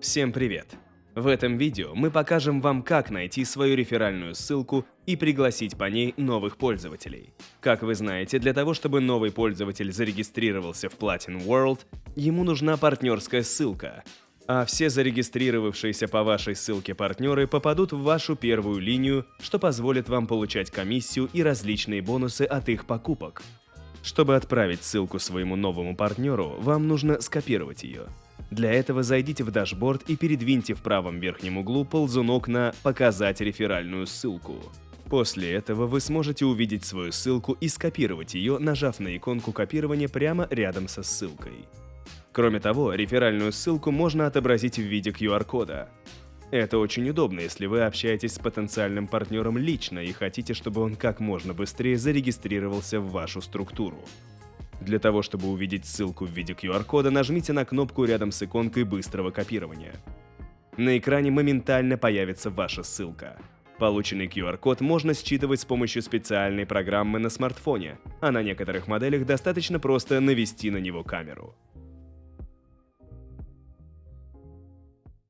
Всем привет! В этом видео мы покажем вам, как найти свою реферальную ссылку и пригласить по ней новых пользователей. Как вы знаете, для того, чтобы новый пользователь зарегистрировался в Platin World, ему нужна партнерская ссылка, а все зарегистрировавшиеся по вашей ссылке партнеры попадут в вашу первую линию, что позволит вам получать комиссию и различные бонусы от их покупок. Чтобы отправить ссылку своему новому партнеру, вам нужно скопировать ее. Для этого зайдите в дашборд и передвиньте в правом верхнем углу ползунок на «Показать реферальную ссылку». После этого вы сможете увидеть свою ссылку и скопировать ее, нажав на иконку копирования прямо рядом со ссылкой. Кроме того, реферальную ссылку можно отобразить в виде QR-кода. Это очень удобно, если вы общаетесь с потенциальным партнером лично и хотите, чтобы он как можно быстрее зарегистрировался в вашу структуру. Для того, чтобы увидеть ссылку в виде QR-кода, нажмите на кнопку рядом с иконкой быстрого копирования. На экране моментально появится ваша ссылка. Полученный QR-код можно считывать с помощью специальной программы на смартфоне, а на некоторых моделях достаточно просто навести на него камеру.